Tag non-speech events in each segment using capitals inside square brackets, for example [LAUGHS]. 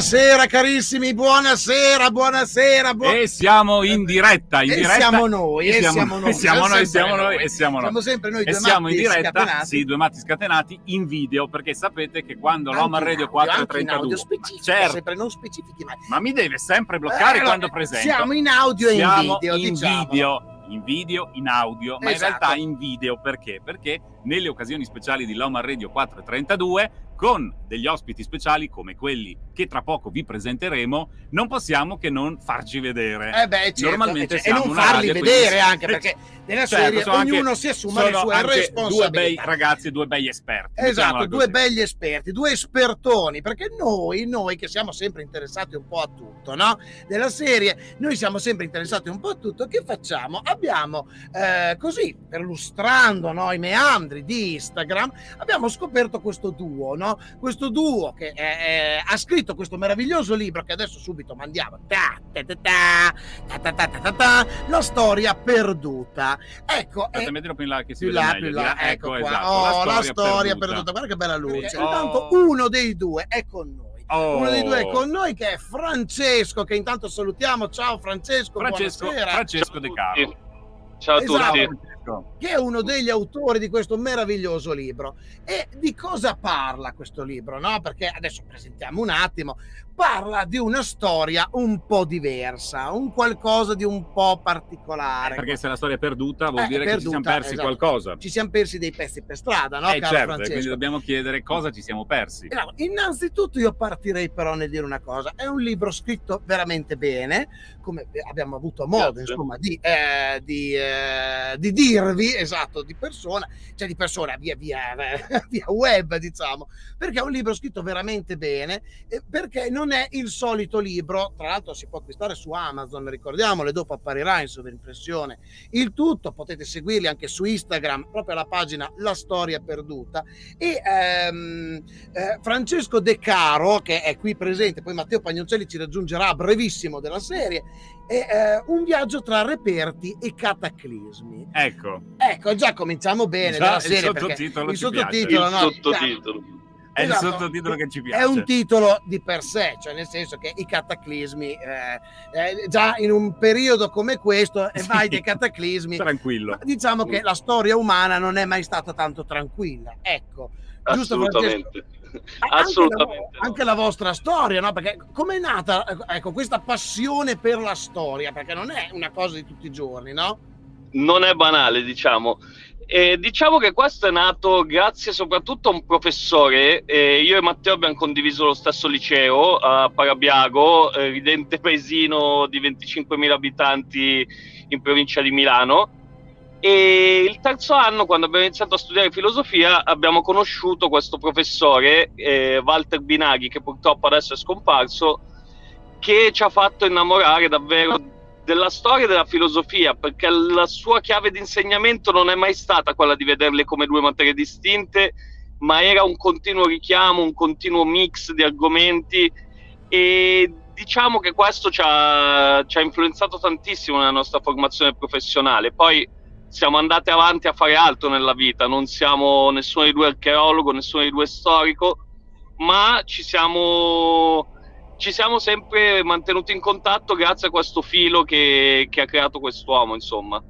Buonasera carissimi, buonasera, buonasera. Bu- e siamo in diretta, in e diretta. siamo noi, e siamo noi, e siamo noi, siamo noi, e siamo noi. Siamo sempre noi due e siamo in diretta, scatenati. sì, due matti scatenati in video, perché sapete che quando in Radio audio, anche in 432, audio specifico, certo, sempre non specifichi mai. ma mi deve sempre bloccare Eh, quando presento. Siamo in audio e in video, in diciamo. video, in video, in audio, ma in Esatto. realtà in video perché? Perché nelle occasioni speciali di Loma Radio 432 con degli ospiti speciali come quelli che tra poco vi presenteremo, non possiamo che non farci vedere. Eh beh, certo, Normalmente e, e siamo non farli radio, vedere quindi- anche perché nella Certo, serie sono anche- ognuno si assume le sue anche Due bei responsabilità. ragazzi e due bei esperti. Esatto, due così. belli esperti, due espertoni, perché noi, noi che siamo sempre interessati un po' a tutto, no? Della serie, noi siamo sempre interessati un po' a tutto, che facciamo? Abbiamo, eh, così, perlustrando no, i meandri di Instagram, abbiamo scoperto questo duo, no? Questo duo che eh, eh, ha scritto questo meraviglioso libro che adesso subito mandiamo, ta, ta, ta, ta, ta, ta, ta, ta, ta, ta, la storia perduta. Ecco, Aspetta, eh, mettilo più in là che si più vede là, meglio. più là, là. ecco, qua. esatto, oh, la storia, perduta. guarda che bella luce. Oh. Intanto uno dei due è con noi. Oh. Uno dei due è con noi che è Francesco, che intanto salutiamo. Ciao Francesco, Francesco, buonasera. Francesco De Caro. Ciao a Esatto. tutti. Francesco. Che è uno degli autori di questo meraviglioso libro. E di cosa parla questo libro? No? Perché adesso presentiamo un attimo. Parla di una storia un po' diversa, un qualcosa di un po' particolare. Perché se la storia è perduta vuol Eh, dire che ci siamo perduta, persi esatto. qualcosa. Ci siamo persi dei pezzi per strada, no, eh certo, quindi dobbiamo chiedere cosa ci siamo persi. Allora, innanzitutto io partirei però nel dire una cosa, è un libro scritto veramente bene, come abbiamo avuto modo Grazie. insomma di, eh, di, eh, di dirvi, esatto, di persona, cioè di persona via, via, [LAUGHS] via web diciamo, perché è un libro scritto veramente bene, eh, perché non è il solito libro, tra l'altro si può acquistare su Amazon, ricordiamolo, e dopo apparirà in sovrimpressione il tutto, potete seguirli anche su Instagram, proprio alla pagina La Storia Perduta, e ehm, eh, Francesco De Caro, che è qui presente, poi Matteo Pagnoncelli ci raggiungerà a brevissimo della serie, è eh, un viaggio tra reperti e cataclismi. Ecco, Ecco, già cominciamo bene Già della il serie perché sottotitolo il sottotitolo, Il no, sottotitolo. È Esatto. il sottotitolo che ci piace. è un titolo di per sé, cioè nel senso che i cataclismi, eh, eh, già in un periodo come questo, e Sì. vai dei cataclismi, Tranquillo. diciamo che la storia umana non è mai stata tanto tranquilla. Ecco, giusto Francesco? Assolutamente. Anche Assolutamente. la, no. anche la vostra storia, no? Perché com'è nata ecco, questa passione per la storia? Perché non è una cosa di tutti i giorni, no? Non è banale, diciamo. E diciamo che questo è nato grazie soprattutto a un professore. eh, io e Matteo abbiamo condiviso lo stesso liceo a Parabiago, eh, ridente paesino di 25.000 abitanti in provincia di Milano. E il terzo anno, quando abbiamo iniziato a studiare filosofia, abbiamo conosciuto questo professore, eh, Walter Binaghi, che purtroppo adesso è scomparso, che ci ha fatto innamorare davvero della storia e della filosofia, perché la sua chiave di insegnamento non è mai stata quella di vederle come due materie distinte, ma era un continuo richiamo, un continuo mix di argomenti e diciamo che questo ci ha, ci ha influenzato tantissimo nella nostra formazione professionale. Poi siamo andati avanti a fare altro nella vita, non siamo nessuno dei due archeologo, nessuno dei due storico, ma ci siamo, ci siamo sempre mantenuti in contatto grazie a questo filo che, che ha creato quest'uomo, insomma.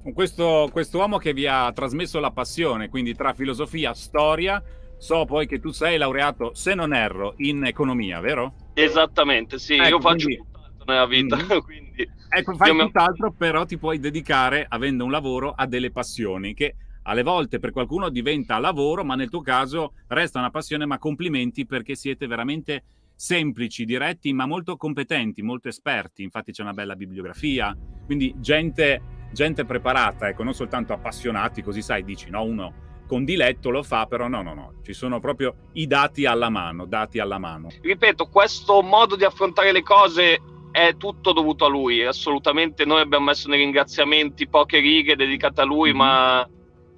Con questo, quest'uomo che vi ha trasmesso la passione, quindi tra filosofia, storia, so poi che tu sei laureato, se non erro, in economia, vero? Esattamente, sì, Ecco, io faccio quindi- tutt'altro nella vita, Mhm. [LAUGHS] quindi Ecco, fai mi- tutt'altro, però ti puoi dedicare, avendo un lavoro, a delle passioni che alle volte per qualcuno diventa lavoro, ma nel tuo caso resta una passione, ma complimenti perché siete veramente semplici, diretti, ma molto competenti, molto esperti. Infatti c'è una bella bibliografia, quindi gente, gente preparata, ecco, non soltanto appassionati, così sai, dici, no, uno con diletto lo fa, però no, no, no, ci sono proprio i dati alla mano, dati alla mano. ripeto, questo modo di affrontare le cose è tutto dovuto a lui. Assolutamente noi abbiamo messo nei ringraziamenti poche righe dedicate a lui, Mhm. ma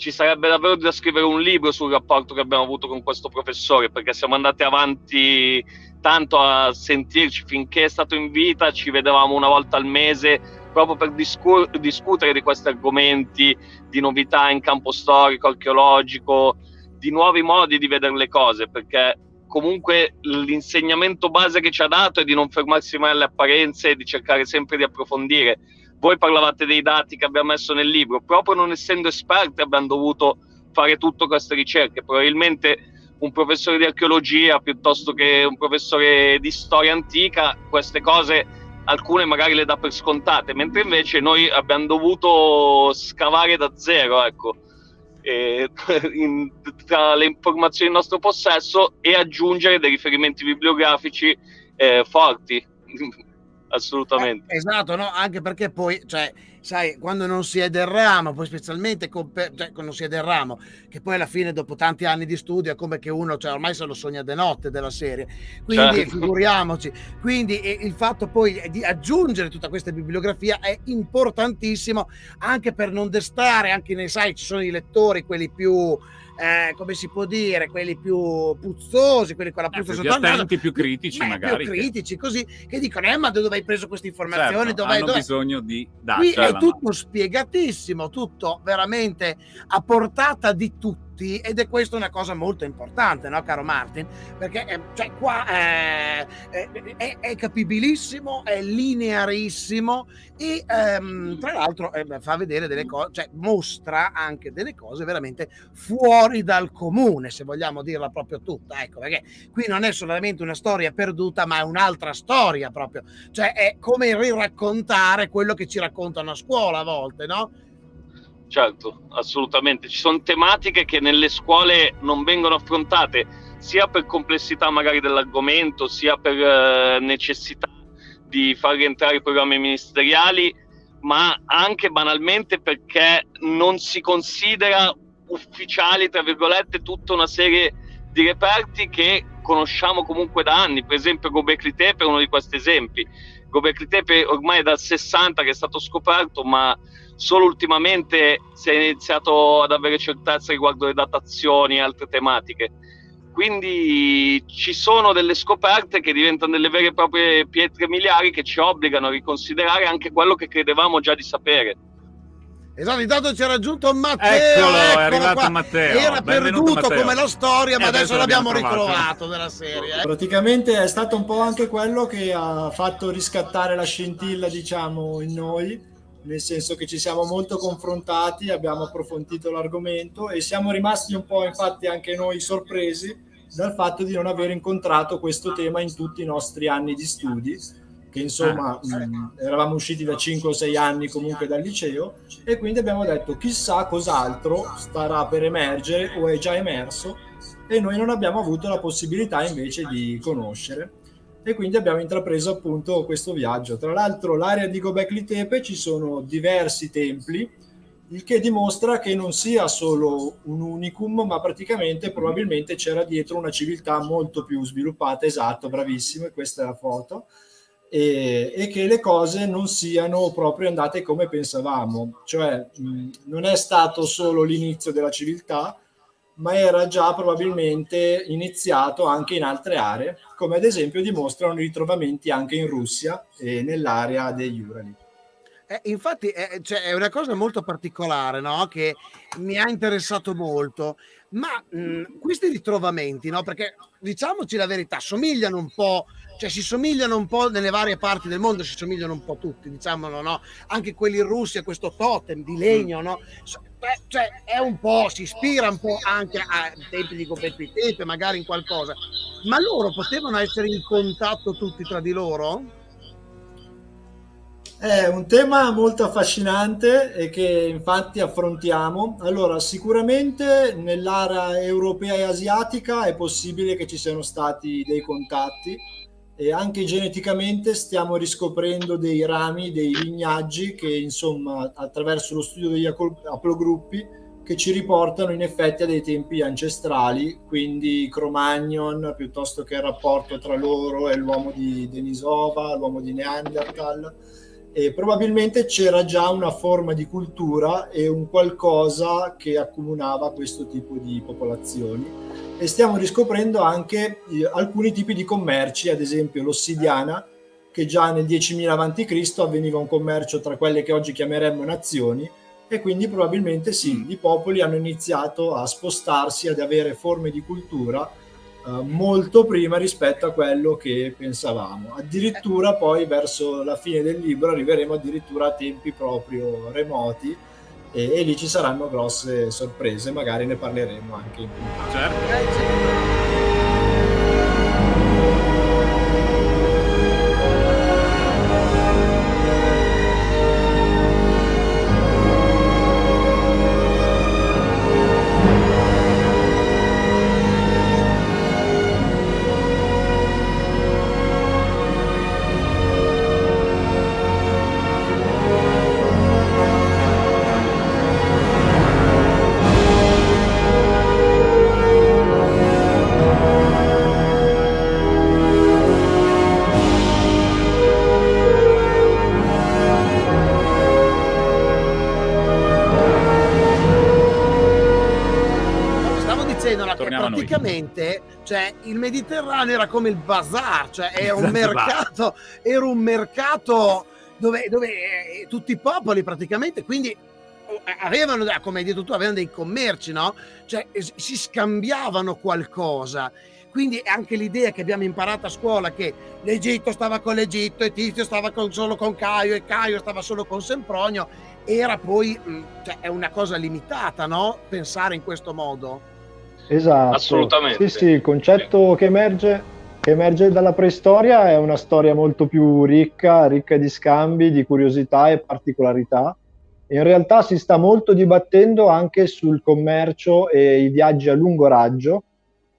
ci sarebbe davvero da scrivere un libro sul rapporto che abbiamo avuto con questo professore, perché siamo andati avanti tanto a sentirci finché è stato in vita, ci vedevamo una volta al mese proprio per discur- discutere di questi argomenti, di novità in campo storico, archeologico, di nuovi modi di vedere le cose, perché comunque l'insegnamento base che ci ha dato è di non fermarsi mai alle apparenze e di cercare sempre di approfondire. Voi parlavate dei dati che abbiamo messo nel libro, proprio non essendo esperti abbiamo dovuto fare tutte queste ricerche. Probabilmente un professore di archeologia piuttosto che un professore di storia antica, queste cose alcune magari le dà per scontate, mentre invece noi abbiamo dovuto scavare da zero, ecco, [LAUGHS] in, tra le informazioni in nostro possesso e aggiungere dei riferimenti bibliografici eh, forti. Assolutamente. Eh, esatto, no? anche perché poi, cioè, sai, quando non si è del ramo, poi specialmente con, cioè, quando non si è del ramo, che poi alla fine dopo tanti anni di studio è come che uno, cioè, ormai se lo sogna de notte della serie, quindi certo. figuriamoci, quindi il fatto poi di aggiungere tutta questa bibliografia è importantissimo anche per non destare, anche nei sai, ci sono i lettori, quelli più eh, come si può dire, quelli più puzzosi, quelli con la puzza eh, sotto naso, più critici beh, magari. Più critici, che... così, che dicono, eh, ma dove hai preso queste informazioni? Certo, dove hanno dove... bisogno di dati. Qui è tutto spiegatissimo, tutto veramente a portata di tutti tutti ed è questa una cosa molto importante, no, caro Martin? Perché eh, cioè, qua eh, è, è, capibilissimo, è linearissimo e ehm, tra l'altro eh, fa vedere delle cose, cioè mostra anche delle cose veramente fuori dal comune, se vogliamo dirla proprio tutta, ecco, perché qui non è solamente una storia perduta, ma è un'altra storia proprio, cioè è come riraccontare quello che ci raccontano a scuola a volte, no? Certo, assolutamente. Ci sono tematiche che nelle scuole non vengono affrontate sia per complessità magari dell'argomento, sia per eh, necessità di far rientrare i programmi ministeriali, ma anche banalmente perché non si considera ufficiali, tra virgolette, tutta una serie di reperti che conosciamo comunque da anni. Per esempio Gobekli Tepe è uno di questi esempi. Gobekli Tepe ormai è dal 60 che è stato scoperto, ma solo ultimamente si è iniziato ad avere certezza riguardo le datazioni e altre tematiche. Quindi ci sono delle scoperte che diventano delle vere e proprie pietre miliari che ci obbligano a riconsiderare anche quello che credevamo già di sapere. Esatto, intanto ci ha raggiunto Matteo. Eccolo, è arrivato qua. Matteo. Era Benvenuto perduto Matteo. come la storia, ma adesso, adesso l'abbiamo trovato. ritrovato della serie. Eh. Praticamente è stato un po' anche quello che ha fatto riscattare la scintilla, diciamo, in noi nel senso che ci siamo molto confrontati, abbiamo approfondito l'argomento e siamo rimasti un po' infatti anche noi sorpresi dal fatto di non aver incontrato questo tema in tutti i nostri anni di studi, che insomma ah, mh, eravamo usciti da 5 o 6 anni comunque dal liceo e quindi abbiamo detto chissà cos'altro starà per emergere o è già emerso e noi non abbiamo avuto la possibilità invece di conoscere e quindi abbiamo intrapreso appunto questo viaggio. Tra l'altro l'area di Gobekli Tepe ci sono diversi templi, il che dimostra che non sia solo un unicum, ma praticamente probabilmente c'era dietro una civiltà molto più sviluppata, esatto, bravissimo, e questa è la foto, e, e che le cose non siano proprio andate come pensavamo, cioè mh, non è stato solo l'inizio della civiltà, ma era già probabilmente iniziato anche in altre aree, come ad esempio dimostrano i ritrovamenti anche in Russia e nell'area degli Urali. Eh, infatti è, cioè, è, una cosa molto particolare no? che mi ha interessato molto, ma mh, questi ritrovamenti, no? perché diciamoci la verità, somigliano un po', cioè si somigliano un po' nelle varie parti del mondo, si somigliano un po' tutti, diciamolo, no? anche quelli in Russia, questo totem di legno, no? Cioè è un po', si ispira un po' anche ai tempi di Tepe, magari in qualcosa, ma loro potevano essere in contatto tutti tra di loro? È un tema molto affascinante e che infatti affrontiamo. Allora, sicuramente nell'area europea e asiatica è possibile che ci siano stati dei contatti e anche geneticamente stiamo riscoprendo dei rami, dei lignaggi che insomma attraverso lo studio degli aplogruppi che ci riportano in effetti a dei tempi ancestrali, quindi Cro-Magnon piuttosto che il rapporto tra loro e l'uomo di Denisova, l'uomo di Neanderthal e probabilmente c'era già una forma di cultura e un qualcosa che accomunava questo tipo di popolazioni e stiamo riscoprendo anche eh, alcuni tipi di commerci, ad esempio l'ossidiana, che già nel 10.000 a.C. avveniva un commercio tra quelle che oggi chiameremmo nazioni e quindi probabilmente sì, mm. i popoli hanno iniziato a spostarsi, ad avere forme di cultura uh, molto prima rispetto a quello che pensavamo. Addirittura poi verso la fine del libro arriveremo addirittura a tempi proprio remoti e, e lì ci saranno grosse sorprese, magari ne parleremo anche in puntata. Certo. Praticamente cioè, il Mediterraneo era come il bazar, cioè era un mercato, era un mercato dove, dove eh, tutti i popoli praticamente, quindi oh, avevano, come hai detto tu, avevano dei commerci, no? Cioè si scambiavano qualcosa. Quindi anche l'idea che abbiamo imparato a scuola che l'Egitto stava con l'Egitto e Tizio stava con, solo con Caio e Caio stava solo con Sempronio, era poi, mm, cioè, è una cosa limitata, no? Pensare in questo modo. Esatto. Assolutamente. Sì, sì, il concetto che emerge, che emerge dalla preistoria è una storia molto più ricca, ricca di scambi, di curiosità e particolarità. In realtà si sta molto dibattendo anche sul commercio e i viaggi a lungo raggio,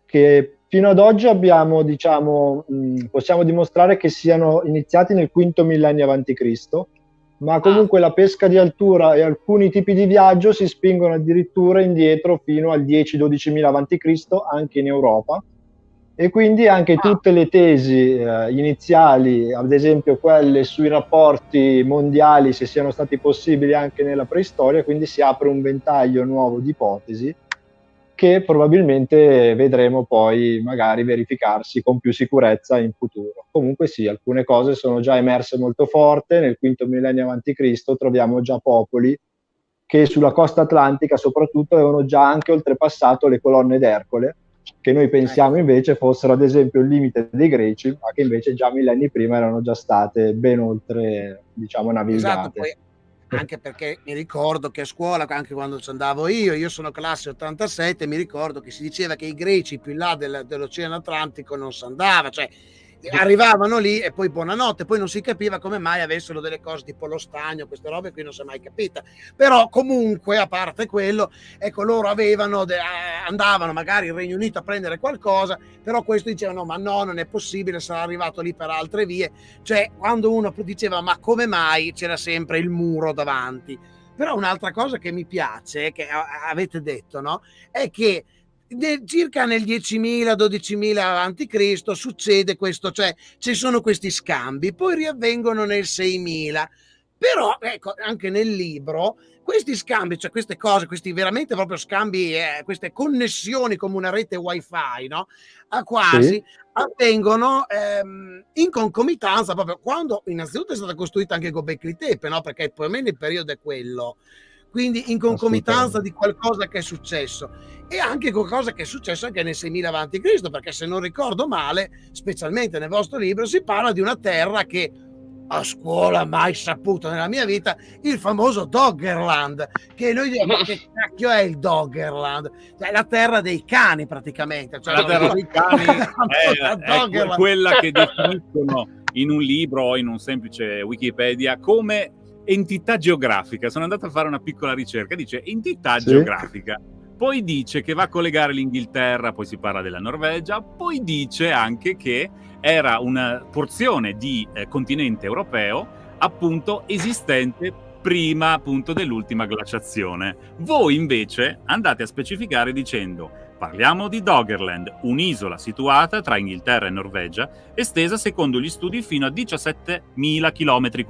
che fino ad oggi abbiamo, diciamo, possiamo dimostrare che siano iniziati nel quinto millennio Cristo ma comunque ah. la pesca di altura e alcuni tipi di viaggio si spingono addirittura indietro fino al 10-12 mila a.C. anche in Europa e quindi anche ah. tutte le tesi eh, iniziali, ad esempio quelle sui rapporti mondiali, se siano stati possibili anche nella preistoria, quindi si apre un ventaglio nuovo di ipotesi che probabilmente vedremo poi magari verificarsi con più sicurezza in futuro. Comunque sì, alcune cose sono già emerse molto forte, nel quinto millennio a.C. troviamo già popoli che sulla costa atlantica soprattutto avevano già anche oltrepassato le colonne d'Ercole, che noi pensiamo invece fossero ad esempio il limite dei greci, ma che invece già millenni prima erano già state ben oltre, diciamo, navigate. Esatto, poi anche perché mi ricordo che a scuola, anche quando ci andavo io, io sono classe 87, mi ricordo che si diceva che i greci più in là del, dell'Oceano Atlantico non si andava, cioè arrivavano lì e poi buonanotte, poi non si capiva come mai avessero delle cose tipo lo stagno, queste robe qui non si è mai capita. Però comunque, a parte quello, ecco, loro avevano, andavano magari in Regno Unito a prendere qualcosa, però questo dicevano, ma no, non è possibile, sarà arrivato lì per altre vie. Cioè, quando uno diceva, ma come mai c'era sempre il muro davanti? Però un'altra cosa che mi piace, che avete detto, no? È che nel, circa nel 10.000, 12.000 avanti Cristo succede questo, cioè ci sono questi scambi, poi riavvengono nel 6.000. Però, ecco, anche nel libro, questi scambi, cioè queste cose, questi veramente proprio scambi, eh, queste connessioni come una rete wifi, no? A quasi, sì. avvengono ehm, in concomitanza proprio quando innanzitutto è stata costruita anche Gobekli Tepe, no? Perché più o meno il periodo è quello quindi in concomitanza di qualcosa che è successo. E anche qualcosa che è successo anche nel 6000 avanti Cristo perché se non ricordo male specialmente nel vostro libro si parla di una terra che a scuola mai saputo nella mia vita il famoso Doggerland che noi diciamo ma che cacchio è il Doggerland? Cioè la terra dei cani praticamente. Cioè la terra dei cani [LAUGHS] è, è quella che definiscono in un libro o in un semplice Wikipedia come entità geografica. Sono andato a fare una piccola ricerca, dice entità sì. geografica. Poi dice che va a collegare l'Inghilterra, poi si parla della Norvegia, poi dice anche che era una porzione di eh, continente europeo appunto esistente prima appunto dell'ultima glaciazione. Voi invece andate a specificare dicendo Parliamo di Doggerland, un'isola situata tra Inghilterra e Norvegia, estesa secondo gli studi fino a 17.000 km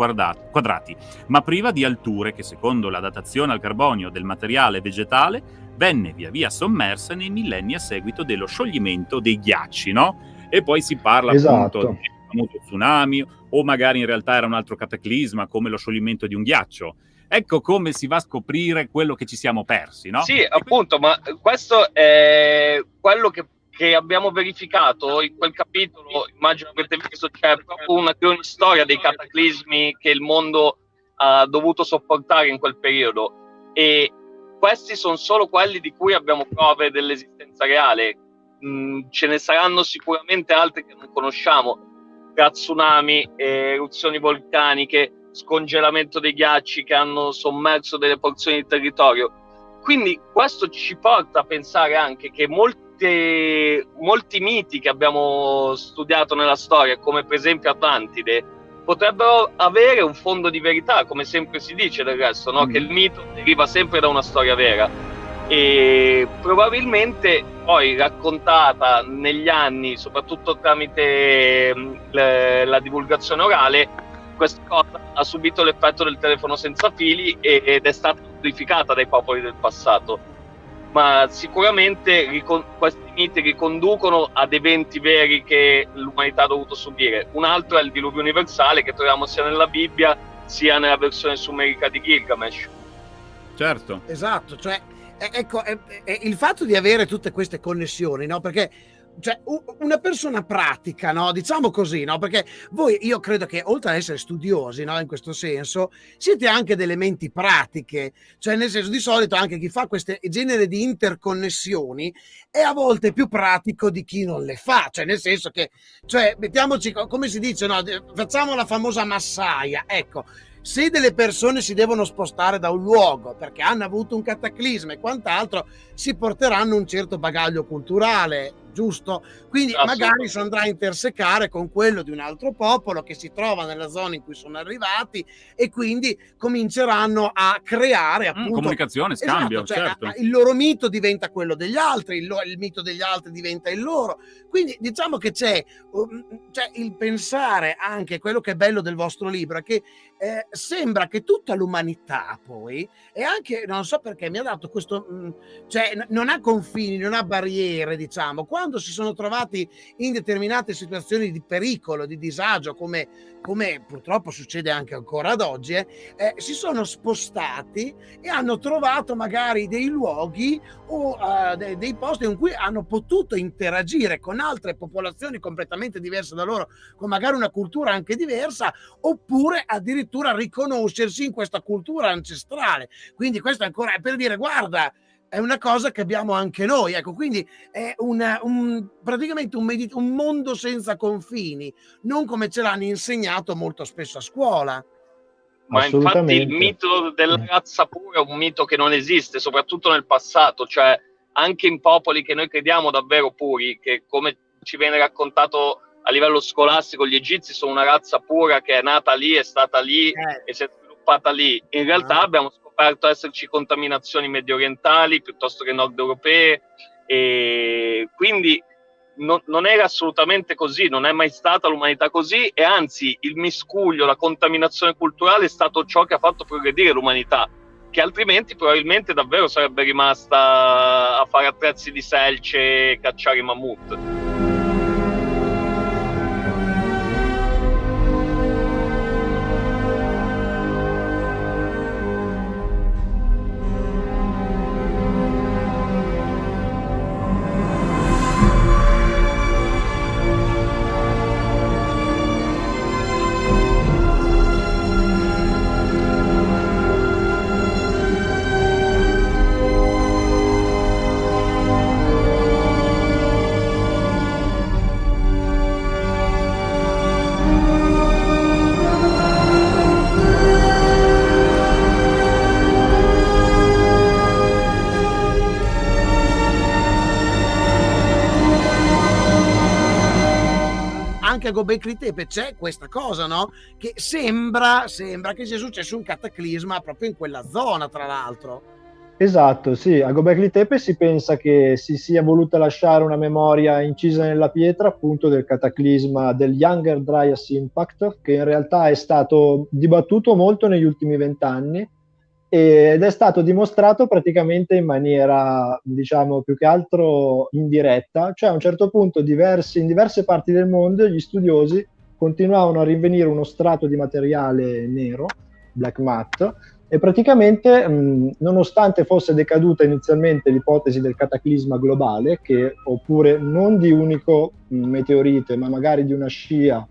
quadrati, ma priva di alture che secondo la datazione al carbonio del materiale vegetale venne via via sommersa nei millenni a seguito dello scioglimento dei ghiacci, no? E poi si parla esatto. appunto di tsunami o magari in realtà era un altro cataclisma come lo scioglimento di un ghiaccio ecco come si va a scoprire quello che ci siamo persi, no? Sì, appunto, ma questo è quello che, che abbiamo verificato in quel capitolo, immagino avete visto, c'è proprio una cronistoria dei cataclismi che il mondo ha dovuto sopportare in quel periodo e questi sono solo quelli di cui abbiamo prove dell'esistenza reale. Mm, ce ne saranno sicuramente altri che non conosciamo, tra tsunami, eruzioni vulcaniche, scongelamento dei ghiacci che hanno sommerso delle porzioni di territorio. Quindi questo ci porta a pensare anche che molte, molti miti che abbiamo studiato nella storia, come per esempio Atlantide, potrebbero avere un fondo di verità, come sempre si dice del resto, no? mm. che il mito deriva sempre da una storia vera. E probabilmente poi raccontata negli anni, soprattutto tramite mm, la divulgazione orale, questa cosa ha subito l'effetto del telefono senza fili ed è stata amplificata dai popoli del passato. Ma sicuramente questi miti riconducono ad eventi veri che l'umanità ha dovuto subire. Un altro è il diluvio universale che troviamo sia nella Bibbia sia nella versione sumerica di Gilgamesh. Certo. Esatto, cioè ecco, è, è il fatto di avere tutte queste connessioni, no? Perché cioè, una persona pratica, no? Diciamo così, no? Perché voi, io credo che oltre ad essere studiosi, no? In questo senso, siete anche delle menti pratiche. Cioè, nel senso, di solito anche chi fa questo genere di interconnessioni è a volte più pratico di chi non le fa. Cioè, nel senso che, cioè, mettiamoci, come si dice, no? Facciamo la famosa massaia. Ecco, se delle persone si devono spostare da un luogo perché hanno avuto un cataclisma e quant'altro, si porteranno un certo bagaglio culturale, giusto? Quindi magari si andrà a intersecare con quello di un altro popolo che si trova nella zona in cui sono arrivati e quindi cominceranno a creare mm, appunto... Mm, comunicazione, scambio, esatto, cioè, certo. Il loro mito diventa quello degli altri, il, il, mito degli altri diventa il loro. Quindi diciamo che c'è, um, c'è il pensare anche, quello che è bello del vostro libro, è che eh, sembra che tutta l'umanità poi, e anche, non so perché, mi ha dato questo, mh, mm, cioè non ha confini, non ha barriere, diciamo, quando si sono trovati in determinate situazioni di pericolo, di disagio, come, come purtroppo succede anche ancora ad oggi, eh, eh, si sono spostati e hanno trovato magari dei luoghi o uh, dei, dei posti in cui hanno potuto interagire con altre popolazioni completamente diverse da loro, con magari una cultura anche diversa, oppure addirittura riconoscersi in questa cultura ancestrale. Quindi questo è ancora per dire, guarda, è una cosa che abbiamo anche noi. Ecco, quindi è una, un, praticamente un, medit- un mondo senza confini, non come ce l'hanno insegnato molto spesso a scuola. Ma infatti il mito della mm. razza pura è un mito che non esiste, soprattutto nel passato, cioè anche in popoli che noi crediamo davvero puri, che come ci viene raccontato a livello scolastico, gli egizi sono una razza pura che è nata lì, è stata lì eh. e si è sviluppata lì. In realtà ah. abbiamo scoperto esserci contaminazioni medio orientali piuttosto che nord europee e quindi no, non era assolutamente così, non è mai stata l'umanità così e anzi il miscuglio, la contaminazione culturale è stato ciò che ha fatto progredire l'umanità che altrimenti probabilmente davvero sarebbe rimasta a fare attrezzi di selce e cacciare i mammut. A Gobekli Tepe c'è questa cosa, no? Che sembra, sembra che sia successo un cataclisma proprio in quella zona, tra l'altro. Esatto, sì, a Gobekli Tepe si pensa che si sia voluta lasciare una memoria incisa nella pietra appunto del cataclisma del Younger Dryas Impact, che in realtà è stato dibattuto molto negli ultimi vent'anni ed è stato dimostrato praticamente in maniera, diciamo, più che altro indiretta, cioè a un certo punto diversi, in diverse parti del mondo gli studiosi continuavano a rinvenire uno strato di materiale nero, black matte, E praticamente, mh, nonostante fosse decaduta inizialmente l'ipotesi del cataclisma globale, che oppure non di unico meteorite, ma magari di una scia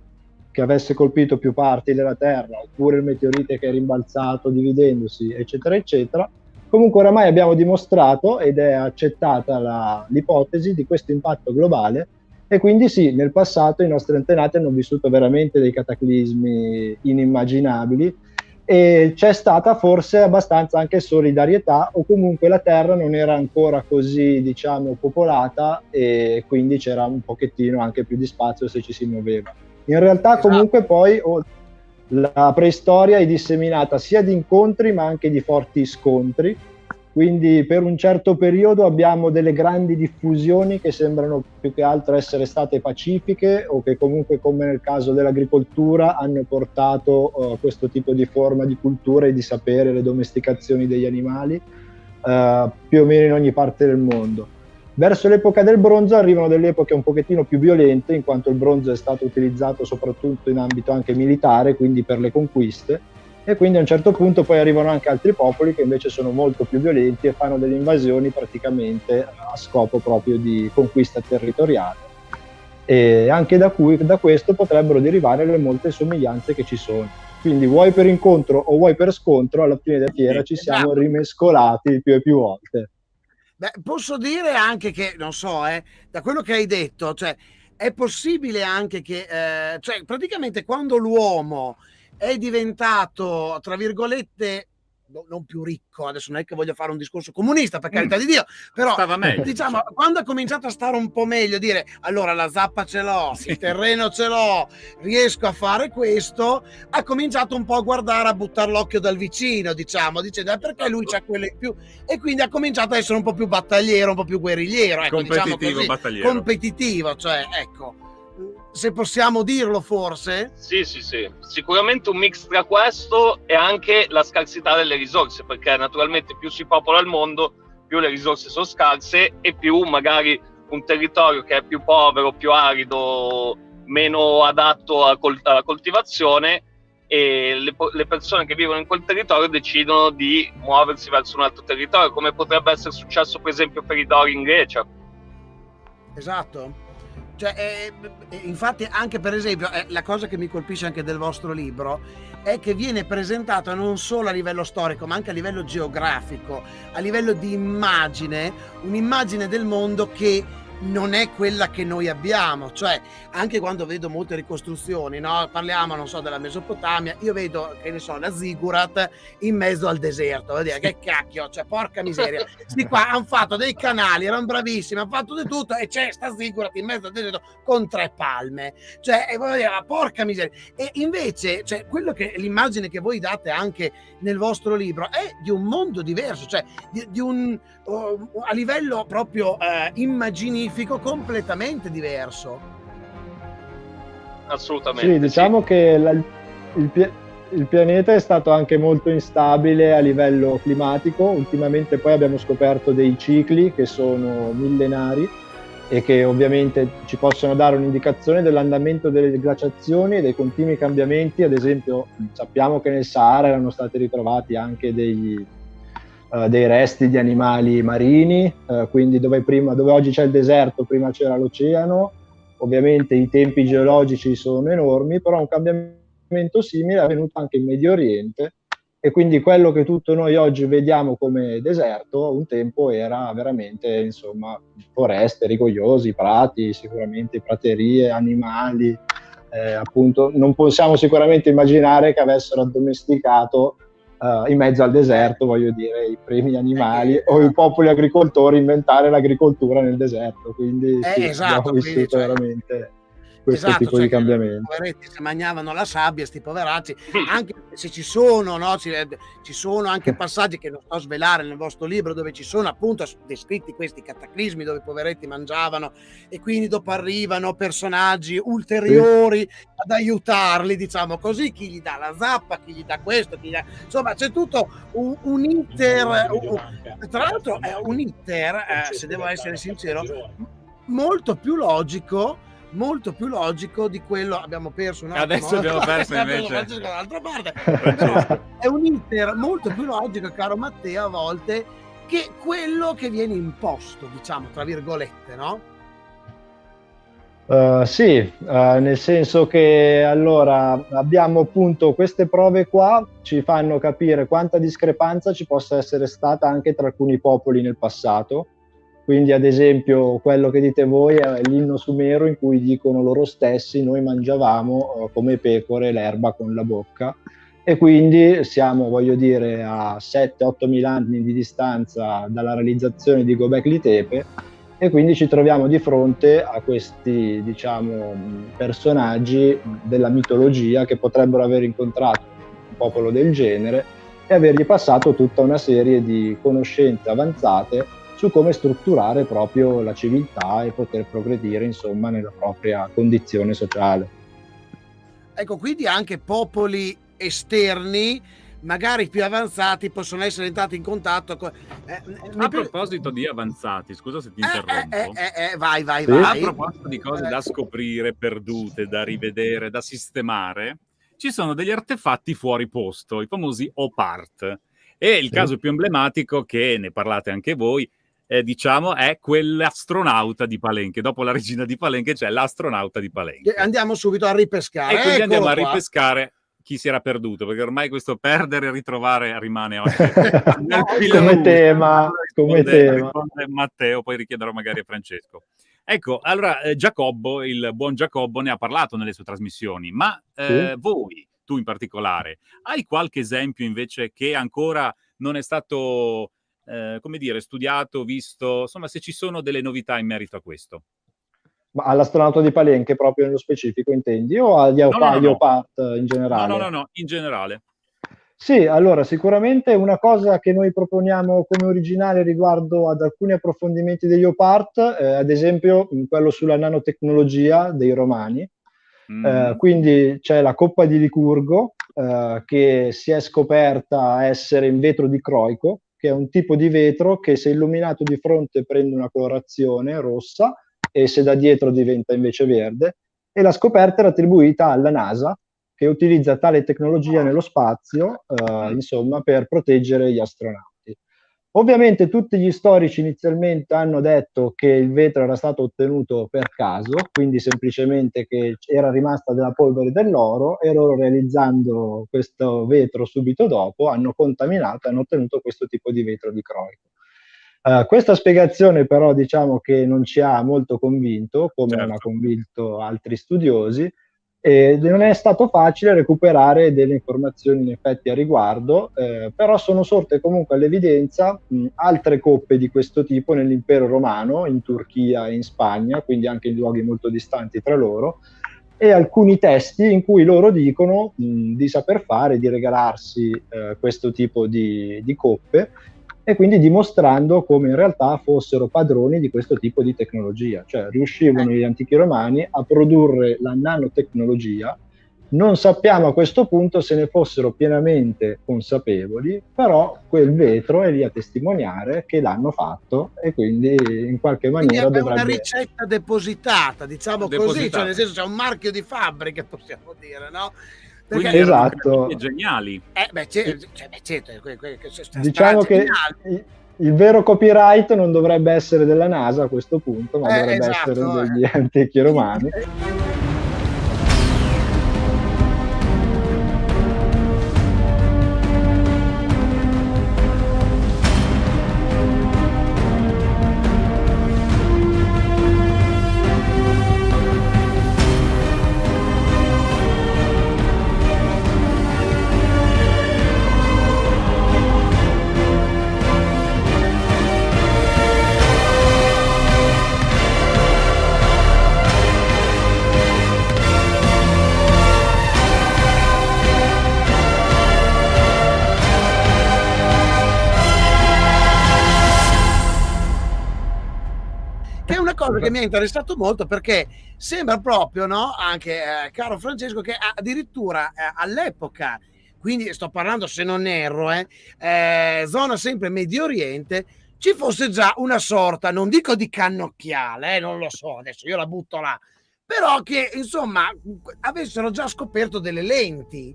che avesse colpito più parti della Terra, oppure il meteorite che è rimbalzato dividendosi, eccetera, eccetera, comunque oramai abbiamo dimostrato ed è accettata la, l'ipotesi di questo impatto globale e quindi sì, nel passato i nostri antenati hanno vissuto veramente dei cataclismi inimmaginabili e c'è stata forse abbastanza anche solidarietà o comunque la terra non era ancora così diciamo popolata e quindi c'era un pochettino anche più di spazio se ci si muoveva. In realtà esatto. comunque poi oh, la preistoria è disseminata sia di incontri ma anche di forti scontri quindi per un certo periodo abbiamo delle grandi diffusioni che sembrano più che altro essere state pacifiche o che comunque come nel caso dell'agricoltura hanno portato uh, questo tipo di forma di cultura e di sapere le domesticazioni degli animali uh, più o meno in ogni parte del mondo. Verso l'epoca del bronzo arrivano delle epoche un pochettino più violente in quanto il bronzo è stato utilizzato soprattutto in ambito anche militare, quindi per le conquiste e quindi a un certo punto poi arrivano anche altri popoli che invece sono molto più violenti e fanno delle invasioni praticamente a scopo proprio di conquista territoriale. E anche da, cui, da questo potrebbero derivare le molte somiglianze che ci sono. Quindi vuoi per incontro o vuoi per scontro, alla fine della fiera ci siamo esatto. rimescolati più e più volte. Beh, posso dire anche che, non so, eh, da quello che hai detto, cioè, è possibile anche che, eh, cioè, praticamente quando l'uomo è diventato, tra virgolette, no, non più ricco, adesso non è che voglio fare un discorso comunista, per carità mm. di Dio, però diciamo, quando ha cominciato a stare un po' meglio, dire allora la zappa ce l'ho, sì. il terreno ce l'ho, riesco a fare questo, ha cominciato un po' a guardare, a buttare l'occhio dal vicino, diciamo, dicendo eh, perché lui c'ha quelle in più, e quindi ha cominciato a essere un po' più battagliero, un po' più guerrigliero, ecco, diciamo competitivo, diciamo così, battagliero. competitivo, cioè, ecco se possiamo dirlo forse? Sì, sì, sì. Sicuramente un mix tra questo e anche la scarsità delle risorse, perché naturalmente più si popola il mondo, più le risorse sono scarse e più magari un territorio che è più povero, più arido, meno adatto alla coltivazione e le, le, persone che vivono in quel territorio decidono di muoversi verso un altro territorio, come potrebbe essere successo per esempio per i Dori in Grecia. Esatto. Cioè, eh, infatti, anche per esempio, eh, la cosa che mi colpisce anche del vostro libro è che viene presentato non solo a livello storico, ma anche a livello geografico, a livello di immagine, un'immagine del mondo che non è quella che noi abbiamo, cioè anche quando vedo molte ricostruzioni, no? parliamo non so della Mesopotamia, io vedo che ne so la Zigurat in mezzo al deserto, vuol dire che cacchio, cioè porca miseria, sti qua hanno fatto dei canali, erano bravissimi, hanno fatto di tutto e c'è sta Zigurat in mezzo al deserto con tre palme, cioè e voglio dire, porca miseria, e invece cioè, quello che l'immagine che voi date anche nel vostro libro è di un mondo diverso, cioè di, di un a livello proprio uh, immaginifico completamente diverso. Assolutamente. Sì, diciamo sì. che la, il, il pianeta è stato anche molto instabile a livello climatico. Ultimamente poi abbiamo scoperto dei cicli che sono millenari e che ovviamente ci possono dare un'indicazione dell'andamento delle glaciazioni e dei continui cambiamenti. Ad esempio, sappiamo che nel Sahara erano stati ritrovati anche degli, uh, dei resti di animali marini, uh, quindi dove, prima, dove oggi c'è il deserto, prima c'era l'oceano. Ovviamente i tempi geologici sono enormi, però un cambiamento simile è avvenuto anche in Medio Oriente e quindi quello che tutti noi oggi vediamo come deserto un tempo era veramente insomma foreste rigogliosi, prati, sicuramente praterie, animali, eh, appunto non possiamo sicuramente immaginare che avessero addomesticato uh, in mezzo al deserto, voglio dire, i primi animali eh, o i popoli agricoltori inventare l'agricoltura nel deserto, quindi eh, sì, esatto, abbiamo vissuto cioè... veramente questo esatto, tipo cioè di cambiamento. I poveretti si mangiavano la sabbia, sti poveracci, anche se ci sono, no, ci, ci, sono anche passaggi che non sto a svelare nel vostro libro dove ci sono appunto descritti questi cataclismi dove i poveretti mangiavano e quindi dopo arrivano personaggi ulteriori sì. ad aiutarli, diciamo così, chi gli dà la zappa, chi gli dà questo, chi gli dà... insomma c'è tutto un, un iter, un, tra l'altro è un iter, eh, se devo essere sincero, molto più logico molto più logico di quello abbiamo perso un attimo. Adesso [LAUGHS] abbiamo perso invece dall'altra parte. [LAUGHS] è un iter molto più logico, caro Matteo, a volte che quello che viene imposto, diciamo, tra virgolette, no? Uh, sì, uh, nel senso che allora abbiamo appunto queste prove qua ci fanno capire quanta discrepanza ci possa essere stata anche tra alcuni popoli nel passato. Quindi, ad esempio, quello che dite voi è l'inno sumero in cui dicono loro stessi: Noi mangiavamo uh, come pecore l'erba con la bocca. E quindi siamo, voglio dire, a 7-8 mila anni di distanza dalla realizzazione di Gobekli Tepe e quindi ci troviamo di fronte a questi diciamo, personaggi della mitologia che potrebbero aver incontrato un popolo del genere e avergli passato tutta una serie di conoscenze avanzate su come strutturare proprio la civiltà e poter progredire insomma nella propria condizione sociale. Ecco, quindi anche popoli esterni magari più avanzati possono essere entrati in contatto con... Eh, a proposito di avanzati, scusa se ti eh, eh, interrompo. Eh, eh, vai, vai, sì. vai. A proposito di cose da scoprire, perdute, da rivedere, da sistemare, ci sono degli artefatti fuori posto, i famosi OPART. E il sì. caso più emblematico, che ne parlate anche voi, eh, diciamo, è quell'astronauta di Palenque. Dopo la regina di Palenque c'è l'astronauta di Palenque. Andiamo subito a ripescare. E quindi andiamo qua. a ripescare chi si era perduto, perché ormai questo perdere e ritrovare rimane oggi [LAUGHS] no, come tema. Come tema. Matteo, poi richiederò magari a Francesco. Ecco, allora eh, Giacobbo, il buon Giacobbo, ne ha parlato nelle sue trasmissioni, ma eh, sì. voi, tu in particolare, hai qualche esempio invece che ancora non è stato, eh, come dire, studiato, visto, insomma, se ci sono delle novità in merito a questo? Ma all'astronauta di Palenque proprio nello specifico intendi o agli no, no, no, Opart in generale? No, no, no, in generale. Sì, allora sicuramente una cosa che noi proponiamo come originale riguardo ad alcuni approfondimenti degli OPART, eh, ad esempio quello sulla nanotecnologia dei romani. Mm. Eh, quindi c'è la coppa di Licurgo eh, che si è scoperta essere in vetro di croico, che è un tipo di vetro che se illuminato di fronte prende una colorazione rossa e se da dietro diventa invece verde, e la scoperta era attribuita alla NASA, che utilizza tale tecnologia nello spazio, eh, insomma, per proteggere gli astronauti. Ovviamente tutti gli storici inizialmente hanno detto che il vetro era stato ottenuto per caso, quindi semplicemente che era rimasta della polvere dell'oro e loro realizzando questo vetro subito dopo hanno contaminato e hanno ottenuto questo tipo di vetro di croico. Uh, questa spiegazione però diciamo che non ci ha molto convinto, come certo. non ha convinto altri studiosi, e non è stato facile recuperare delle informazioni in effetti a riguardo, eh, però sono sorte comunque all'evidenza mh, altre coppe di questo tipo nell'impero romano, in Turchia e in Spagna, quindi anche in luoghi molto distanti tra loro, e alcuni testi in cui loro dicono mh, di saper fare, di regalarsi eh, questo tipo di, di coppe e quindi dimostrando come in realtà fossero padroni di questo tipo di tecnologia, cioè riuscivano gli antichi romani a produrre la nanotecnologia. Non sappiamo a questo punto se ne fossero pienamente consapevoli, però quel vetro è lì a testimoniare che l'hanno fatto e quindi in qualche maniera quindi è dovrebbe... una ricetta depositata, diciamo depositata. così, cioè nel senso c'è un marchio di fabbrica, [LAUGHS] possiamo dire, no? Perché esatto. geniali. Eh, beh, cioè, beh, certo, que, que, que, diciamo che il, il, vero copyright non dovrebbe essere della NASA a questo punto, ma eh, dovrebbe esatto, essere degli eh. [LAUGHS] antichi romani. [LAUGHS] mi ha interessato molto perché sembra proprio, no? Anche eh, caro Francesco, che addirittura eh, all'epoca, quindi sto parlando se non erro, eh, eh, zona sempre Medio Oriente, ci fosse già una sorta, non dico di cannocchiale, eh, non lo so, adesso io la butto là, però che insomma avessero già scoperto delle lenti.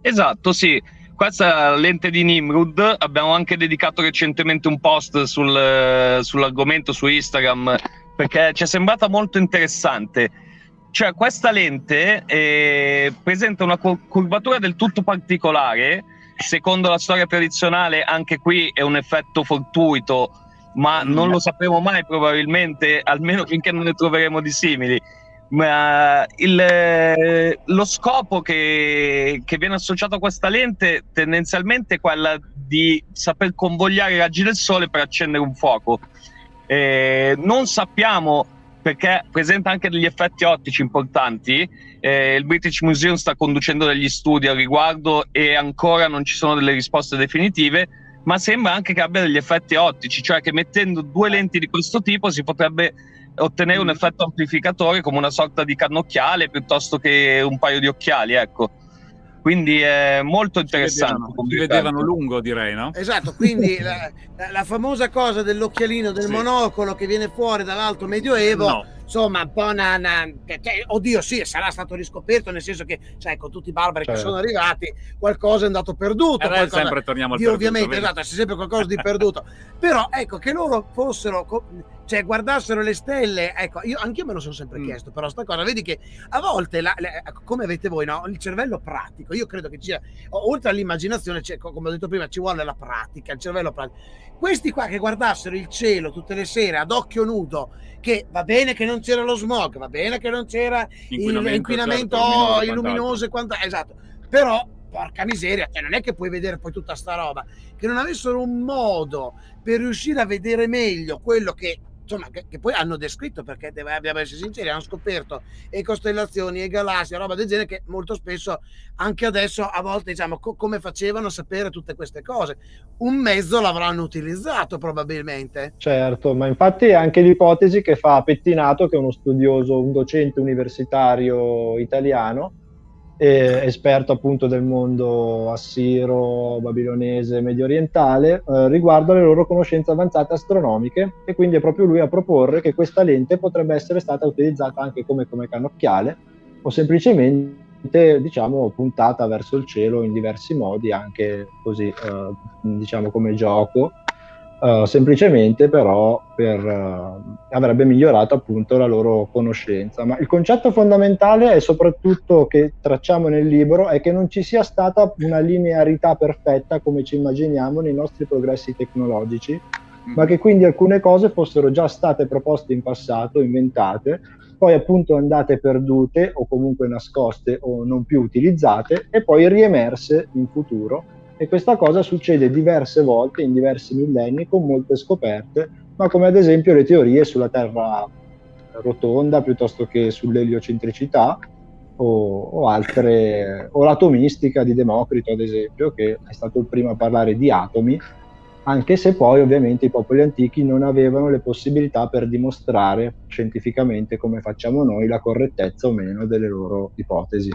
Esatto, sì. Questa è la lente di Nimrud. Abbiamo anche dedicato recentemente un post sul, sull'argomento su Instagram perché ci è sembrata molto interessante. Cioè, questa lente eh, presenta una curvatura del tutto particolare. Secondo la storia tradizionale, anche qui è un effetto fortuito ma non lo sapremo mai probabilmente, almeno finché non ne troveremo di simili. Ma il, lo scopo che, che, viene associato a questa lente tendenzialmente è quello di saper convogliare i raggi del sole per accendere un fuoco. Eh, non sappiamo perché presenta anche degli effetti ottici importanti. Eh, il British Museum sta conducendo degli studi al riguardo e ancora non ci sono delle risposte definitive ma sembra anche che abbia degli effetti ottici, cioè che mettendo due lenti di questo tipo si potrebbe ottenere un mm. effetto amplificatore come una sorta di cannocchiale piuttosto che un paio di occhiali, ecco. Quindi è molto interessante. Si vedevano, lungo, direi, no? Esatto, quindi [LAUGHS] la, la, famosa cosa dell'occhialino, del sì. monocolo che viene fuori dall'alto medioevo, no. Insomma, un po' una, una cioè, oddio, sì, sarà stato riscoperto, nel senso che, sai, con tutti i barbari certo. che sono arrivati, qualcosa è andato perduto. Eh, sempre torniamo al di, perduto. Ovviamente, esatto, c'è sempre qualcosa di perduto. [LAUGHS] Però, ecco, che loro fossero cioè guardassero le stelle, ecco, io anch'io me lo sono sempre mm. chiesto, però sta cosa, vedi che a volte, la, la, come avete voi, no? il cervello pratico, io credo che ci sia, oltre all'immaginazione, come ho detto prima, ci vuole la pratica, il cervello pratico. Questi qua che guardassero il cielo tutte le sere ad occhio nudo, che va bene che non c'era lo smog, va bene che non c'era inquinamento, l'inquinamento certo, luminoso e quant'altro, esatto, però porca miseria, cioè non è che puoi vedere poi tutta sta roba, che non avessero un modo per riuscire a vedere meglio quello che insomma, che, che, poi hanno descritto, perché dobbiamo essere sinceri, hanno scoperto e costellazioni e galassie, roba del genere, che molto spesso, anche adesso, a volte, diciamo, co- come facevano a sapere tutte queste cose? Un mezzo l'avranno utilizzato probabilmente. Certo, ma infatti è anche l'ipotesi che fa Pettinato, che è uno studioso, un docente universitario italiano, esperto appunto del mondo assiro, babilonese, medio orientale, eh, riguardo alle loro conoscenze avanzate astronomiche e quindi è proprio lui a proporre che questa lente potrebbe essere stata utilizzata anche come, come cannocchiale o semplicemente diciamo puntata verso il cielo in diversi modi anche così eh, diciamo come gioco Uh, semplicemente però per, uh, avrebbe migliorato appunto la loro conoscenza. Ma il concetto fondamentale è soprattutto che tracciamo nel libro è che non ci sia stata una linearità perfetta come ci immaginiamo nei nostri progressi tecnologici, mm. ma che quindi alcune cose fossero già state proposte in passato, inventate, poi appunto andate perdute o comunque nascoste o non più utilizzate e poi riemerse in futuro e questa cosa succede diverse volte in diversi millenni con molte scoperte, ma come ad esempio le teorie sulla Terra rotonda piuttosto che sull'eliocentricità o, o, altre, o l'atomistica di Democrito ad esempio, che è stato il primo a parlare di atomi, anche se poi ovviamente i popoli antichi non avevano le possibilità per dimostrare scientificamente come facciamo noi la correttezza o meno delle loro ipotesi.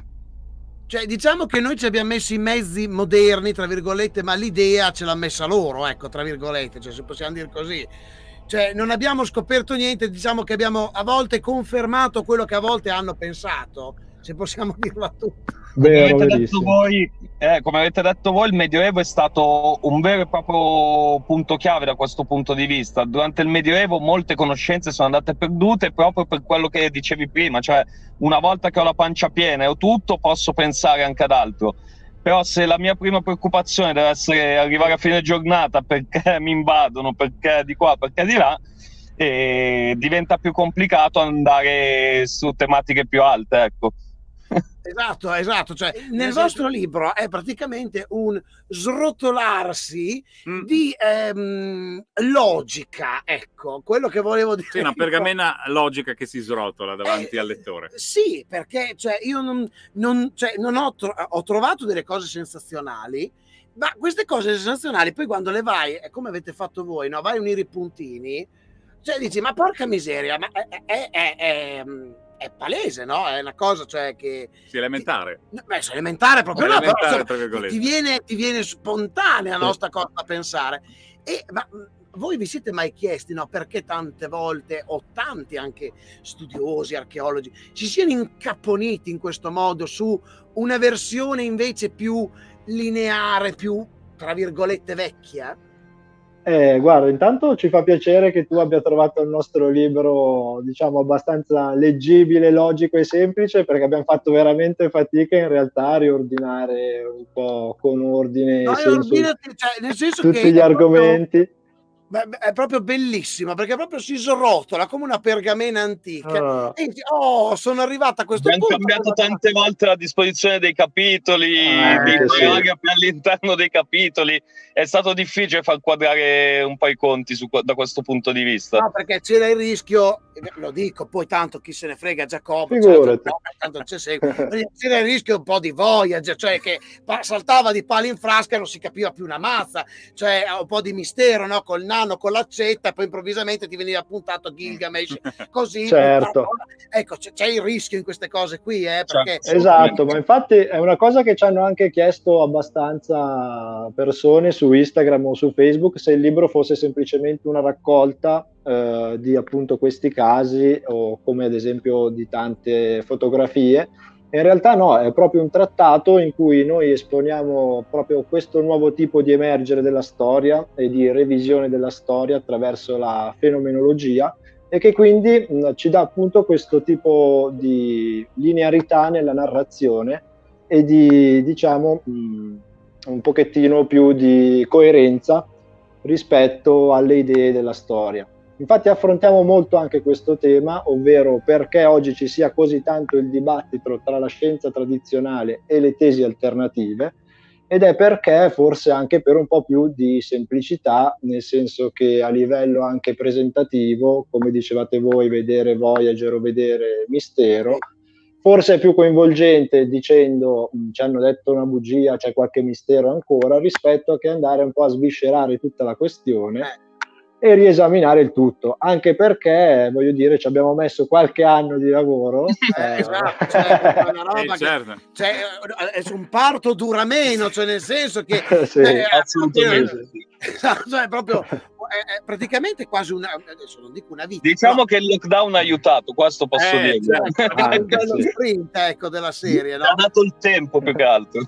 Cioè, diciamo che noi ci abbiamo messo i mezzi moderni, tra virgolette, ma l'idea ce l'ha messa loro, ecco, tra virgolette, cioè, se possiamo dire così. Cioè, non abbiamo scoperto niente, diciamo che abbiamo a volte confermato quello che a volte hanno pensato, se possiamo [LAUGHS] dirla tutta. Vero, come, avete voi, eh, come, avete detto voi, il Medioevo è stato un vero e proprio punto chiave da questo punto di vista. Durante il Medioevo molte conoscenze sono andate perdute proprio per quello che dicevi prima, cioè una volta che ho la pancia piena e ho tutto posso pensare anche ad altro. Però se la mia prima preoccupazione deve essere arrivare a fine giornata perché [LAUGHS] mi invadono, perché di qua, perché di là, eh, diventa più complicato andare su tematiche più alte, ecco. Esatto, esatto. Cioè, nel vostro libro è praticamente un srotolarsi mm. di ehm, logica, ecco, quello che volevo dire. Sì, una pergamena logica che si srotola davanti eh, al lettore. Sì, perché cioè, io non, non, cioè, non ho, tro- ho trovato delle cose sensazionali, ma queste cose sensazionali poi quando le vai, come avete fatto voi, no? vai a unire i puntini, cioè dici, ma porca miseria, ma è, è, è, è è palese, no? È una cosa, cioè che... Sì, elementare. Ti, beh, è elementare proprio, elementare, no, però, ti, viene, ti viene spontanea la nostra cosa da pensare. E, ma voi vi siete mai chiesti no, perché tante volte, o tanti anche studiosi, archeologi, si siano incapponiti in questo modo su una versione invece più lineare, più, tra virgolette, vecchia? Eh, guarda, intanto ci fa piacere che tu abbia trovato il nostro libro, diciamo, abbastanza leggibile, logico e semplice, perché abbiamo fatto veramente fatica in realtà a riordinare un po' con ordine no, senso, cioè, nel senso tutti gli argomenti. Proprio è proprio bellissima perché proprio si srotola come una pergamena antica. Oh, e, oh sono arrivata a questo Abbiamo punto. Abbiamo cambiato tante volte la disposizione dei capitoli, eh, di sì. all'interno dei capitoli. È stato difficile far quadrare un po' i conti su, da questo punto di vista. No, perché c'era il rischio, lo dico, poi tanto chi se ne frega Giacobbe, cioè, tanto c'è c'era il rischio un po' di Voyager, cioè che saltava di palo in frasca e non si capiva più una mazza, cioè un po' di mistero, no? Col nano con l'accetta e poi improvvisamente ti veniva appuntato Gilgamesh [LAUGHS] così. certo. Ecco, c'è, c'è, il rischio in queste cose qui, eh, perché... Esatto, ma infatti è una cosa che ci hanno anche chiesto abbastanza persone su Instagram o su Facebook se il libro fosse semplicemente una raccolta eh, di appunto questi casi o come ad esempio di tante fotografie in realtà no, è proprio un trattato in cui noi esponiamo proprio questo nuovo tipo di emergere della storia e di revisione della storia attraverso la fenomenologia e che quindi mh, ci dà appunto questo tipo di linearità nella narrazione e di, diciamo, mh, un pochettino più di coerenza rispetto alle idee della storia. Infatti affrontiamo molto anche questo tema, ovvero perché oggi ci sia così tanto il dibattito tra la scienza tradizionale e le tesi alternative ed è perché forse anche per un po' più di semplicità, nel senso che a livello anche presentativo, come dicevate voi, vedere Voyager o vedere Mistero, forse è più coinvolgente dicendo ci hanno detto una bugia, c'è qualche mistero ancora, rispetto a che andare un po' a sviscerare tutta la questione eh e riesaminare il tutto, anche perché, voglio dire, ci abbiamo messo qualche anno di lavoro. [LAUGHS] Eh, esatto, cioè, è una roba [LAUGHS] eh, certo. che, cioè, è un parto dura meno, cioè nel senso che... [LAUGHS] sì, eh, assolutamente. Esatto, cioè, proprio, è, è, praticamente quasi una, adesso non dico una vita. Diciamo no? che il lockdown ha aiutato, questo posso eh, dire. Certo, anche lo sprint ecco, della serie. No? Ha dato il tempo più che altro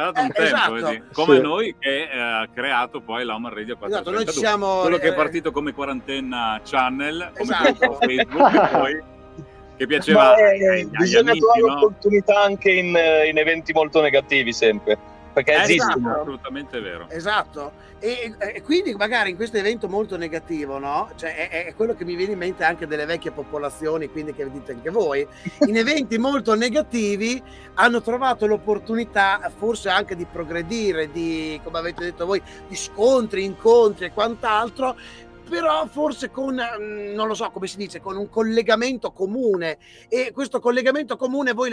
dato un eh, tempo, esatto. come sì. noi che eh, ha creato poi l'Homer Radio 432. Esatto, noi siamo, quello che è eh, partito come quarantenna channel, come esatto. Facebook, poi che piaceva eh, ai, bisogna amici, trovare no? opportunità anche in, eh, in eventi molto negativi sempre perché eh, esistono. Esatto. Assolutamente vero. Esatto. E, e, quindi magari in questo evento molto negativo, no? Cioè è, è, quello che mi viene in mente anche delle vecchie popolazioni, quindi che dite anche voi, [LAUGHS] in eventi molto negativi hanno trovato l'opportunità forse anche di progredire, di, come avete detto voi, di scontri, incontri e quant'altro, però forse con, mm, non lo so come si dice, con un collegamento comune. E questo collegamento comune voi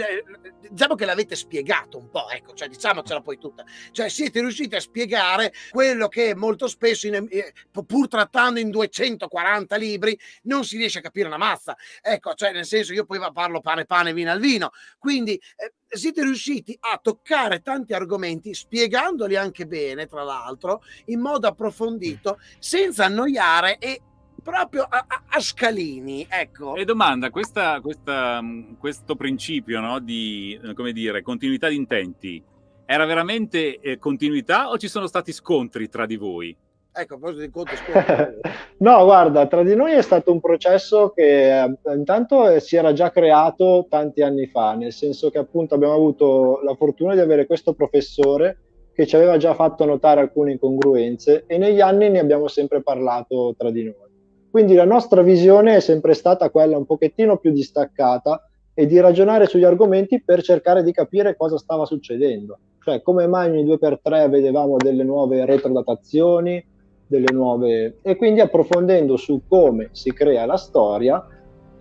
diciamo che l'avete spiegato un po', ecco, cioè diciamocela poi tutta, cioè siete riusciti a spiegare quello che molto spesso, in, eh, pur trattando in 240 libri, non si riesce a capire una mazza, ecco, cioè nel senso io poi parlo pane pane, vino al vino, quindi eh, siete riusciti a toccare tanti argomenti, spiegandoli anche bene, tra l'altro, in modo approfondito, senza annoiare e proprio a, a, scalini. Ecco. E domanda, questa, questa, mm, questo principio no, di eh, dire, continuità di intenti era veramente eh, continuità o ci sono stati scontri tra di voi? Ecco, a proposito di conto [LAUGHS] No, guarda, tra di noi è stato un processo che eh, intanto eh, si era già creato tanti anni fa, nel senso che appunto abbiamo avuto la fortuna di avere questo professore che ci aveva già fatto notare alcune incongruenze e negli anni ne abbiamo sempre parlato tra di noi. Quindi la nostra visione è sempre stata quella un pochettino più distaccata e di ragionare sugli argomenti per cercare di capire cosa stava succedendo. Cioè, come mai ogni due per tre vedevamo delle nuove retrodatazioni, delle nuove... E quindi approfondendo su come si crea la storia,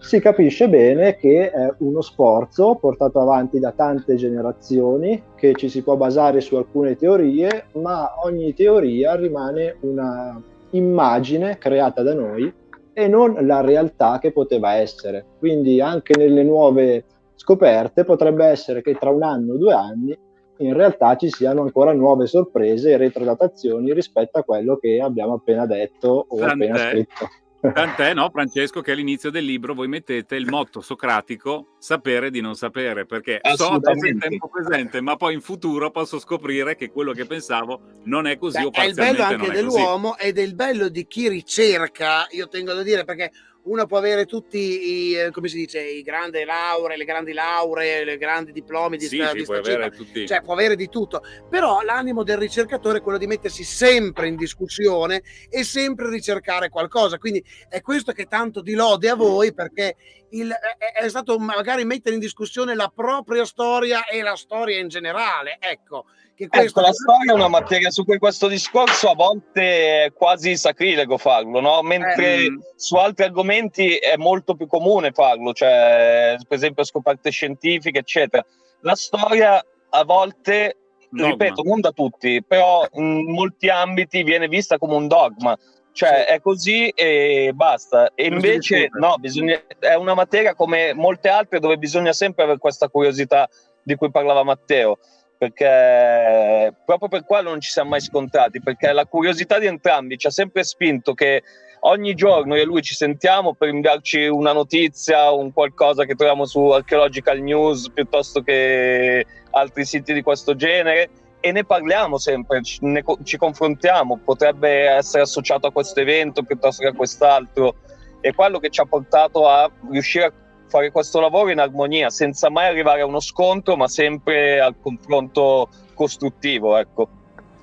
si capisce bene che è uno sforzo portato avanti da tante generazioni, che ci si può basare su alcune teorie, ma ogni teoria rimane una immagine creata da noi e non la realtà che poteva essere. Quindi anche nelle nuove scoperte potrebbe essere che tra un anno o due anni in realtà ci siano ancora nuove sorprese e retrodatazioni rispetto a quello che abbiamo appena detto o Tant'è. appena scritto. Tant'è, no, Francesco, che all'inizio del libro voi mettete il motto socratico sapere di non sapere, perché so adesso in tempo presente, ma poi in futuro posso scoprire che quello che pensavo non è così Beh, o parzialmente È il bello anche dell'uomo ed è il bello di chi ricerca, io tengo a dire, perché uno può avere tutti i, eh, come si dice, i grandi lauree, le grandi lauree, le grandi diplomi di, sì, sta, sì, di può avere tutti. cioè può avere di tutto, però l'animo del ricercatore è quello di mettersi sempre in discussione e sempre ricercare qualcosa, quindi è questo che tanto di lode a voi perché il, è, è, stato magari mettere in discussione la propria storia e la storia in generale, ecco, che questo... Ecco, la storia è una materia su cui questo discorso a volte è quasi sacrilego farlo, no? mentre eh, su altri argomenti è molto più comune farlo, cioè per esempio scoperte scientifiche, eccetera. La storia a volte, dogma. ripeto, non da tutti, però in molti ambiti viene vista come un dogma. Cioè sì. è così e basta. E invece no, bisogna, è una materia come molte altre dove bisogna sempre avere questa curiosità di cui parlava Matteo perché proprio per quello non ci siamo mai scontrati, perché la curiosità di entrambi ci ha sempre spinto che ogni giorno io e lui ci sentiamo per inviarci una notizia, un qualcosa che troviamo su Archaeological News piuttosto che altri siti di questo genere e ne parliamo sempre, ci, ne, ci confrontiamo, potrebbe essere associato a questo evento piuttosto che a quest'altro. È quello che ci ha portato a riuscire a fare questo lavoro in armonia, senza mai arrivare a uno scontro, ma sempre al confronto costruttivo. Ecco.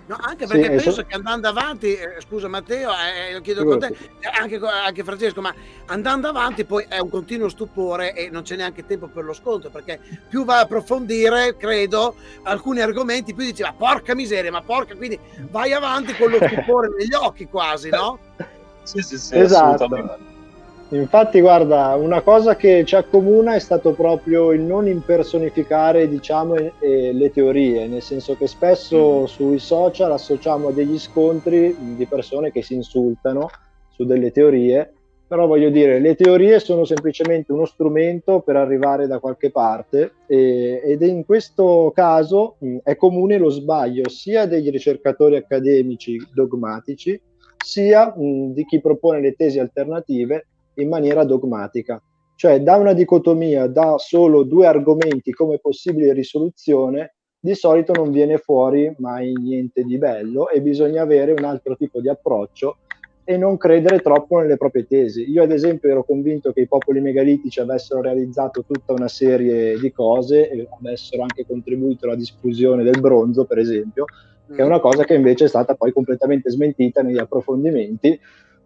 No, anche perché sì, penso so... che andando avanti, eh, scusa Matteo, eh, lo chiedo con te, anche, anche, Francesco, ma andando avanti poi è un continuo stupore e non c'è neanche tempo per lo scontro, perché più va a approfondire, credo, alcuni argomenti, più dici, ma porca miseria, ma porca, quindi vai avanti con lo [LAUGHS] stupore negli occhi quasi, no? Sì, sì, sì, esatto. assolutamente. Infatti, guarda, una cosa che ci accomuna è stato proprio il non impersonificare, diciamo, le teorie, nel senso che spesso mm. sui social associamo degli scontri di persone che si insultano su delle teorie, però voglio dire, le teorie sono semplicemente uno strumento per arrivare da qualche parte e, ed in questo caso mh, è comune lo sbaglio sia degli ricercatori accademici dogmatici, sia mh, di chi propone le tesi alternative in maniera dogmatica, cioè da una dicotomia, da solo due argomenti come possibile risoluzione, di solito non viene fuori mai niente di bello e bisogna avere un altro tipo di approccio e non credere troppo nelle proprie tesi. Io ad esempio ero convinto che i popoli megalitici avessero realizzato tutta una serie di cose e avessero anche contribuito alla diffusione del bronzo, per esempio, che è mm. una cosa che invece è stata poi completamente smentita negli approfondimenti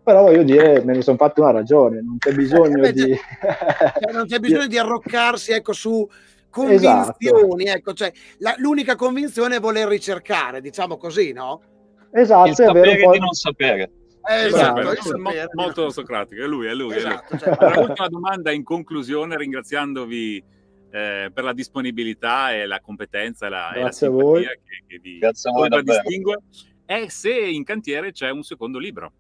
però voglio dire, me ne sono fatto una ragione, non c'è bisogno eh, di... Cioè, non c'è bisogno di arroccarsi ecco, su convinzioni, esatto. ecco, cioè, la, l'unica convinzione è voler ricercare, diciamo così, no? Esatto, il sapere è di non sapere. Eh, esatto, esatto. Mo- molto socratico, è lui, è lui. Esatto, è lui. Cioè, l'ultima [LAUGHS] domanda in conclusione, ringraziandovi eh, per la disponibilità e la competenza la, e la simpatia che, che vi distingue, è se in cantiere c'è un secondo libro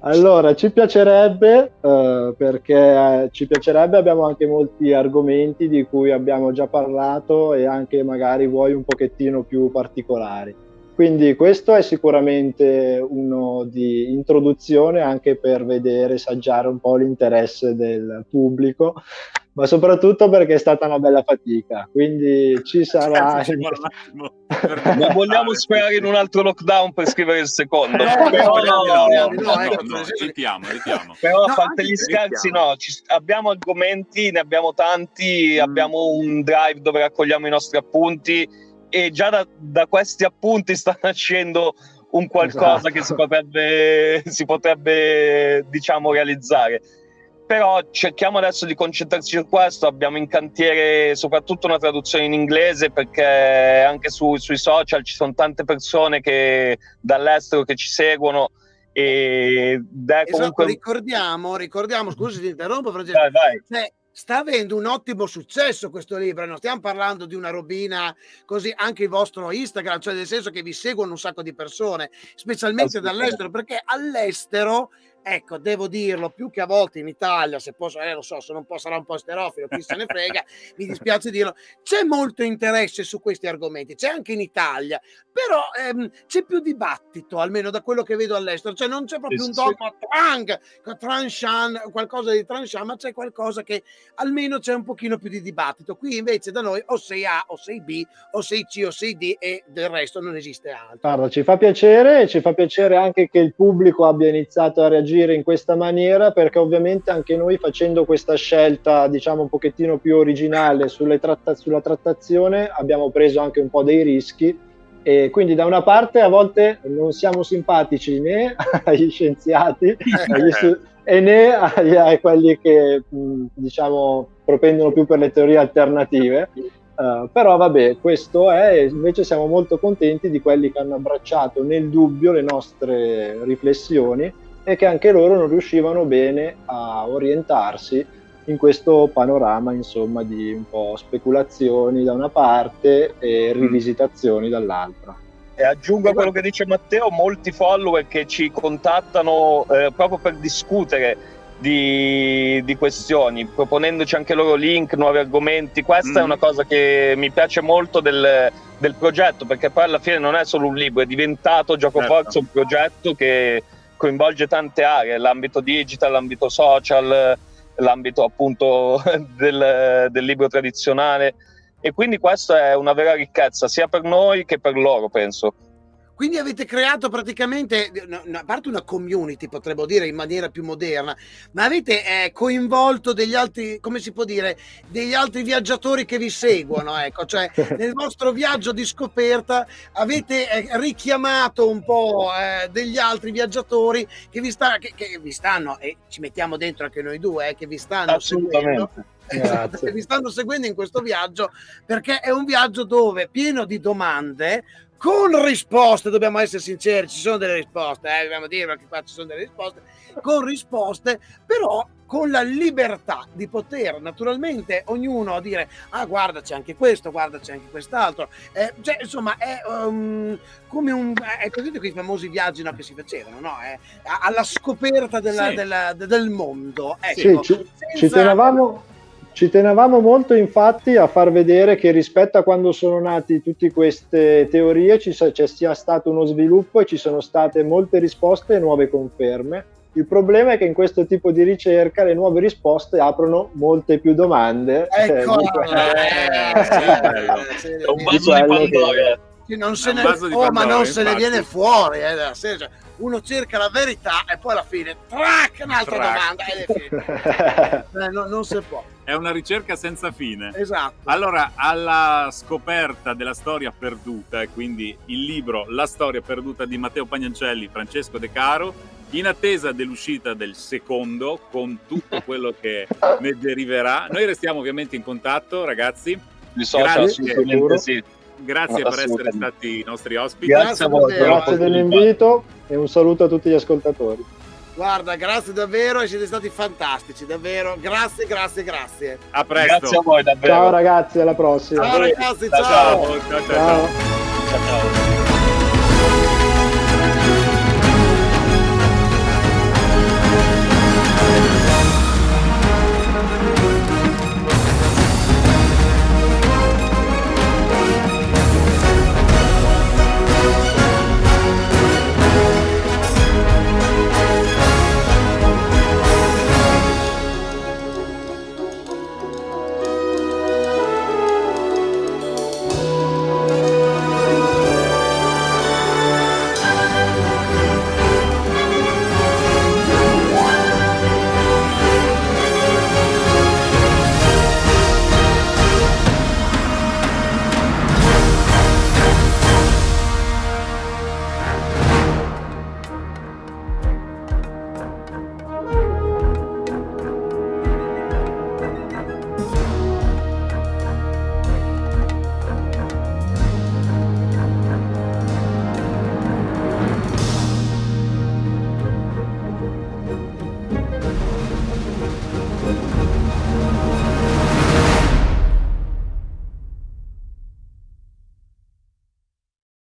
allora ci piacerebbe uh, perché ci piacerebbe abbiamo anche molti argomenti di cui abbiamo già parlato e anche magari vuoi un pochettino più particolari. Quindi questo è sicuramente uno di introduzione anche per vedere, saggiare un po' l'interesse del pubblico ma soprattutto perché è stata una bella fatica. Quindi ci [LAUGHS] sarà. non vogliamo sperare in un altro lockdown per scrivere il secondo. No, però, no, no, ritiamo, ritiamo. Però a parte gli scherzi, no, ci, abbiamo argomenti, ne abbiamo tanti, mm. abbiamo un drive dove raccogliamo i nostri appunti e già da, da questi appunti sta [LAUGHS] nascendo un qualcosa esatto. che si potrebbe, si potrebbe diciamo realizzare però cerchiamo adesso di concentrarci su questo, abbiamo in cantiere soprattutto una traduzione in inglese perché anche su, sui social ci sono tante persone che, dall'estero che ci seguono e esatto, comunque... ricordiamo, ricordiamo, scusi ti interrompo Francesco, vai, vai. Cioè, sta avendo un ottimo successo questo libro, non stiamo parlando di una robina così, anche il vostro Instagram, cioè nel senso che vi seguono un sacco di persone, specialmente dall'estero, perché all'estero ecco, devo dirlo, più che a volte in Italia, se posso, eh, lo so, se non posso sarà un po' sterofilo, chi se ne frega, [LAUGHS] mi dispiace dirlo, c'è molto interesse su questi argomenti, c'è anche in Italia, però ehm, c'è più dibattito, almeno da quello che vedo all'estero, cioè non c'è proprio un dogma trunk, tranchant, qualcosa di tranchant, ma c'è qualcosa che almeno c'è un pochino più di dibattito. Qui invece da noi o sei A o sei B o sei C o sei D e del resto non esiste altro. Guarda, ci fa piacere ci fa piacere anche che il pubblico abbia iniziato a reagire in questa maniera perché ovviamente anche noi facendo questa scelta diciamo un pochettino più originale tratta- sulla trattazione abbiamo preso anche un po' dei rischi. E quindi da una parte a volte non siamo simpatici né [LAUGHS] agli scienziati agli stu- e né ai, a quelli che diciamo propendono più per le teorie alternative. Uh, però vabbè, questo è, invece siamo molto contenti di quelli che hanno abbracciato nel dubbio le nostre riflessioni e che anche loro non riuscivano bene a orientarsi in questo panorama insomma di un po' speculazioni da una parte e mm. rivisitazioni dall'altra. E aggiungo a quello che dice Matteo, molti follower che ci contattano eh, proprio per discutere di, di, questioni, proponendoci anche loro link, nuovi argomenti. Questa mm. è una cosa che mi piace molto del, del, progetto, perché poi alla fine non è solo un libro, è diventato Gioco certo. Forza un progetto che coinvolge tante aree, l'ambito digital, l'ambito social, l'ambito appunto [LAUGHS] del, del libro tradizionale e quindi questa è una vera ricchezza sia per noi che per loro penso. Quindi avete creato praticamente, a parte una community, potremmo dire in maniera più moderna, ma avete eh, coinvolto degli altri, come si può dire, degli altri viaggiatori che vi seguono, ecco, cioè [LAUGHS] nel vostro viaggio di scoperta avete eh, richiamato un po' eh, degli altri viaggiatori che vi, sta, che, che vi, stanno, e ci mettiamo dentro anche noi due, eh, che vi stanno seguendo. Esatto, [LAUGHS] che vi stanno seguendo in questo viaggio perché è un viaggio dove pieno di domande con risposte, dobbiamo essere sinceri, ci sono delle risposte, eh, dobbiamo dire che qua ci sono delle risposte, con risposte, però con la libertà di poter naturalmente ognuno dire ah guarda c'è anche questo, guarda c'è anche quest'altro, eh, cioè, insomma è um, come un, è così quei famosi viaggi no, che si facevano, no? È, alla scoperta della, sì. della, del mondo. Ecco, sì, ci, senza... ci tenevamo ci tenevamo molto infatti a far vedere che rispetto a quando sono nati tutte queste teorie ci c'è sia stato uno sviluppo e ci sono state molte risposte e nuove conferme. Il problema è che in questo tipo di ricerca le nuove risposte aprono molte più domande. Ecco, eh, è un vaso di Pandora. Non se ne, oh, ma non se ne viene fuori. Eh, cioè, uno cerca la verità e poi alla fine, track, un'altra domanda ed è finito. eh, no, non si può. È una ricerca senza fine. Esatto. Allora, alla scoperta della storia perduta, e quindi il libro La storia perduta di Matteo Pagnancelli, Francesco De Caro, in attesa dell'uscita del secondo, con tutto [LAUGHS] quello che ne deriverà. Noi restiamo ovviamente in contatto, ragazzi. Mi so, assolutamente sì grazie per essere stati i nostri ospiti. Grazie, a voi, grazie dell'invito e un saluto a tutti gli ascoltatori. Guarda, grazie davvero, siete stati fantastici, davvero. Grazie, grazie, grazie. A presto. Grazie a voi, davvero. Ciao ragazzi, alla prossima. Ciao ragazzi, ciao. ciao. ciao, ciao. ciao. ciao.